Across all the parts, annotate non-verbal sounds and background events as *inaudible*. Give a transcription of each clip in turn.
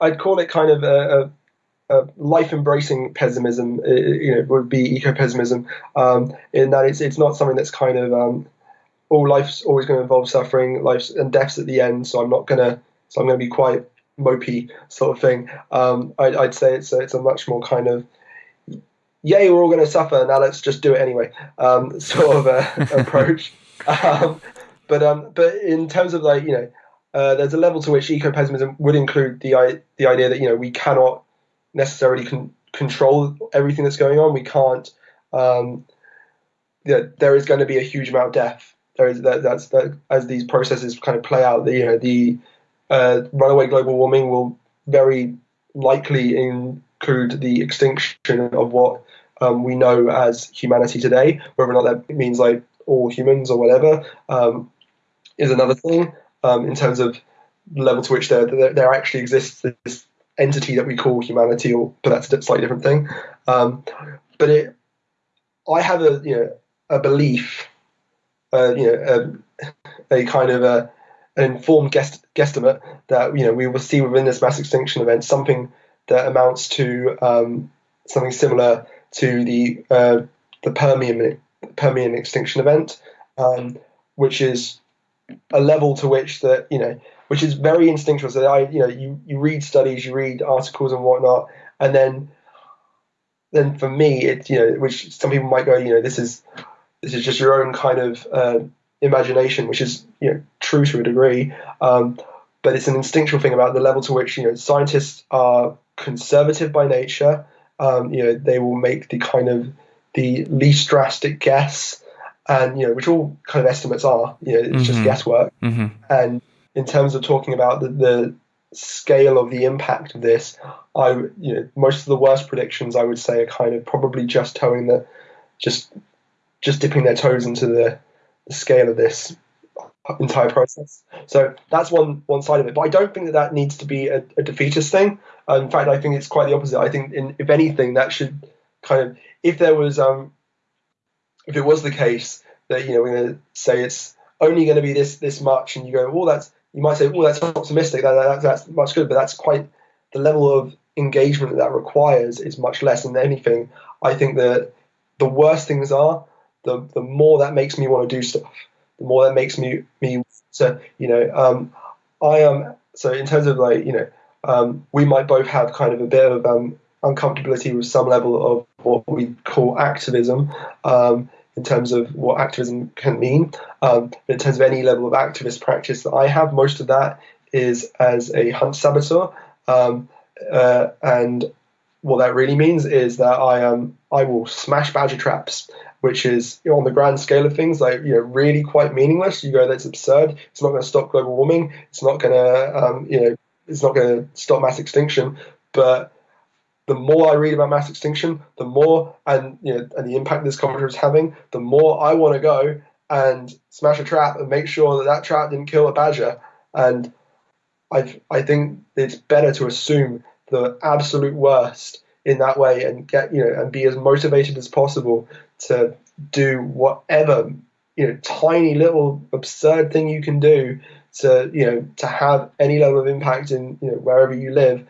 I'd call it kind of a, a, a life embracing pessimism. Uh, you know, would be eco pessimism. Um, in that it's it's not something that's kind of um, all life's always going to involve suffering, life's and death's at the end. So I'm not gonna so I'm going to be quite mopey sort of thing. Um, I'd, I'd, say it's a, it's a much more kind of yay, we're all going to suffer. Now let's just do it anyway. Um, *laughs* sort of a, approach. *laughs* Um, but um, but in terms of like you know, uh, there's a level to which eco-pessimism would include the the idea that you know we cannot necessarily con- control everything that's going on. We can't. Um, there is going to be a huge amount of death. There is that that's that as these processes kind of play out. The you know the uh, runaway global warming will very likely include the extinction of what um, we know as humanity today. Whether or not that means like all humans or whatever um, is another thing. Um, in terms of the level to which there, there, actually exists this entity that we call humanity, or but that's a slightly different thing. Um, but it, I have a you know a belief, uh, you know, a, a kind of a an informed guest, guesstimate that you know we will see within this mass extinction event something that amounts to um, something similar to the uh, the Permian Permian extinction event, um, which is a level to which that you know which is very instinctual. So I you know you you read studies, you read articles and whatnot, and then then for me it you know which some people might go you know this is this is just your own kind of uh, imagination, which is you know true to a degree. Um, but it's an instinctual thing about the level to which you know scientists are conservative by nature. Um, you know they will make the kind of the least drastic guess, and you know which all kind of estimates are. You know it's mm-hmm. just guesswork. Mm-hmm. And in terms of talking about the, the scale of the impact of this, I you know most of the worst predictions I would say are kind of probably just towing the just just dipping their toes into the the scale of this entire process. So that's one one side of it. But I don't think that that needs to be a, a defeatist thing. Uh, in fact, I think it's quite the opposite. I think, in, if anything, that should kind of, if there was, um, if it was the case that you know we're going to say it's only going to be this this much, and you go, well, that's you might say, well, that's optimistic. That, that, that's much good, but that's quite the level of engagement that that requires is much less than anything. I think that the worst things are the the more that makes me want to do stuff, the more that makes me me so you know um, I am so in terms of like you know um, we might both have kind of a bit of um, uncomfortability with some level of what we call activism um, in terms of what activism can mean. Um, in terms of any level of activist practice that I have, most of that is as a hunt saboteur. Um, uh, and what that really means is that I um I will smash badger traps which is you know, on the grand scale of things like you know really quite meaningless. You go, that's absurd. It's not going to stop global warming. It's not going to um, you know it's not going to stop mass extinction. But the more I read about mass extinction, the more and you know and the impact this conference is having, the more I want to go and smash a trap and make sure that that trap didn't kill a badger. And I I think it's better to assume the absolute worst in that way and get you know and be as motivated as possible to do whatever you know tiny little absurd thing you can do to you know to have any level of impact in you know wherever you live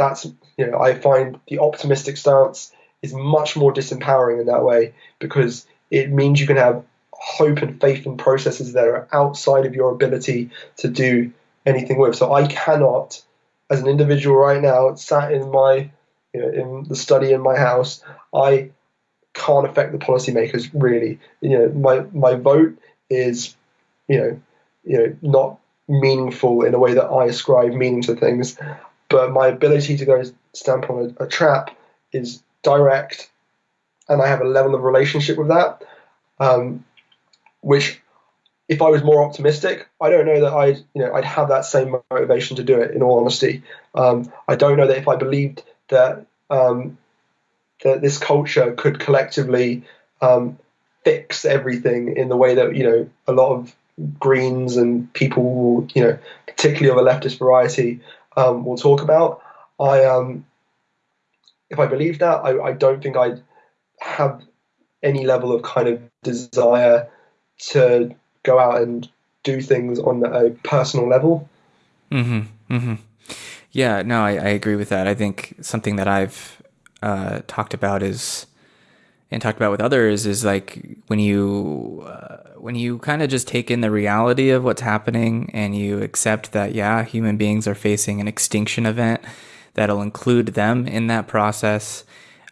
that's you know i find the optimistic stance is much more disempowering in that way because it means you can have hope and faith in processes that are outside of your ability to do anything with so i cannot as an individual right now sat in my you know, in the study in my house i can't affect the policymakers really. You know, my my vote is, you know, you know, not meaningful in a way that I ascribe meaning to things, but my ability to go stamp on a, a trap is direct, and I have a level of relationship with that, um, which if I was more optimistic, I don't know that I'd you know I'd have that same motivation to do it. In all honesty, um, I don't know that if I believed that um, that this culture could collectively um, fix everything in the way that you know a lot of Greens and people you know, particularly of a leftist variety, um, will talk about. I um, if I believe that, I, I don't think I'd have any level of kind of desire to go out and do things on a personal level. Mm-hmm. Mm-hmm. Yeah, no, I, I agree with that. I think something that I've uh, talked about is and talked about with others is like when you uh, when you kind of just take in the reality of what's happening and you accept that yeah human beings are facing an extinction event that'll include them in that process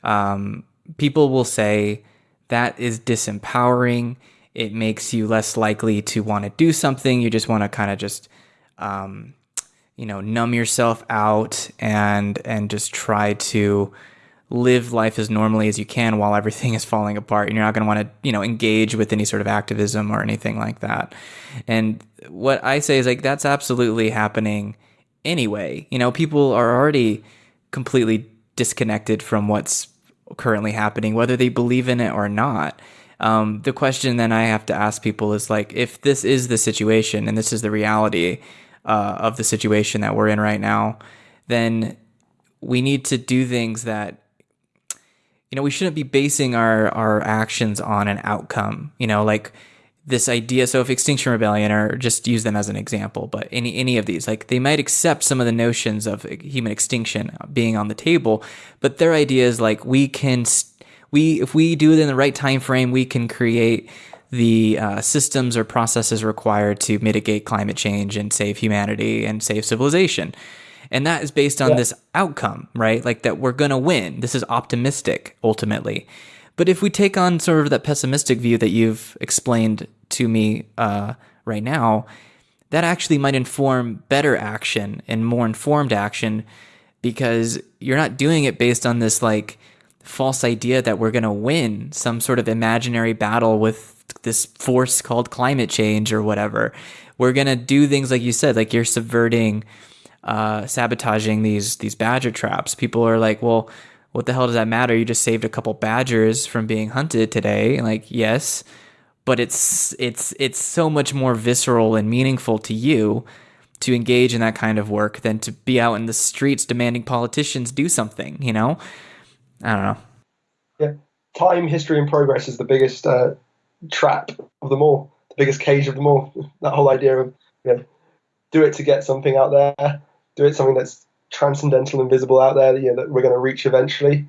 um, people will say that is disempowering. It makes you less likely to want to do something. You just want to kind of just um, you know numb yourself out and and just try to live life as normally as you can while everything is falling apart and you're not going to want to you know engage with any sort of activism or anything like that. And what i say is like that's absolutely happening anyway. You know people are already completely disconnected from what's currently happening whether they believe in it or not. Um, the question then i have to ask people is like if this is the situation and this is the reality uh, of the situation that we're in right now then we need to do things that you know, we shouldn't be basing our our actions on an outcome. You know, like this idea. So if Extinction Rebellion, or just use them as an example, but any any of these, like they might accept some of the notions of human extinction being on the table, but their idea is like we can we if we do it in the right time frame, we can create the uh, systems or processes required to mitigate climate change and save humanity and save civilization. And that is based on yeah. this outcome, right? Like that we're going to win. This is optimistic ultimately. But if we take on sort of that pessimistic view that you've explained to me uh, right now, that actually might inform better action and more informed action because you're not doing it based on this like false idea that we're going to win some sort of imaginary battle with this force called climate change or whatever. We're going to do things like you said, like you're subverting uh, sabotaging these these badger traps. People are like, well, what the hell does that matter? You just saved a couple badgers from being hunted today. Like, yes, but it's it's it's so much more visceral and meaningful to you to engage in that kind of work than to be out in the streets demanding politicians do something. You know, I don't know. Yeah, time, history, and progress is the biggest uh, trap of them all, the biggest cage of them all. *laughs* That whole idea of you know, do it to get something out there, do it something that's transcendental and visible out there that, you know, that we're going to reach eventually.